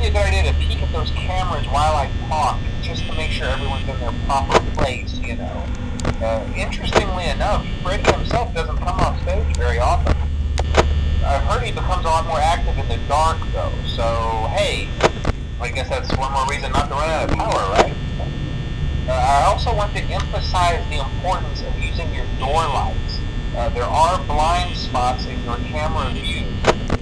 might be a good idea to peek at those cameras while I talk, just to make sure everyone's in their proper place, you know. Uh, interestingly enough, Freddy himself doesn't come off stage very often. I've heard he becomes a lot more active in the dark, though, so hey, I guess that's one more reason not to run out of power, right? Uh, I also want to emphasize the importance of using your door lights. Uh, there are blind spots in your camera view,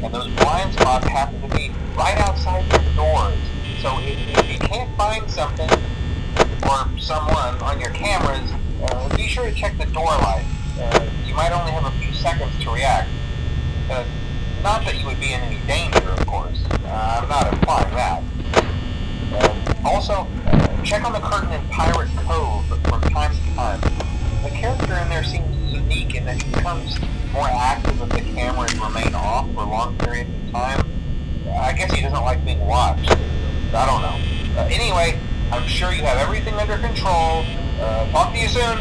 and those blind spots happen to be right outside your doors. So if, you can't find something or someone on your cameras, uh, be sure to check the door light. Uh, you might only have a few seconds to react. Uh, not that you would be in any danger, of course. Uh, I'm not implying that. Uh, also, check on the curtain in Pirate Cove from time to time. The character in there seems unique in that he becomes more active if the cameras remain off for long periods of time. I guess he doesn't like being watched. I don't know. Uh, anyway, I'm sure you have everything under control. Uh, talk to you soon.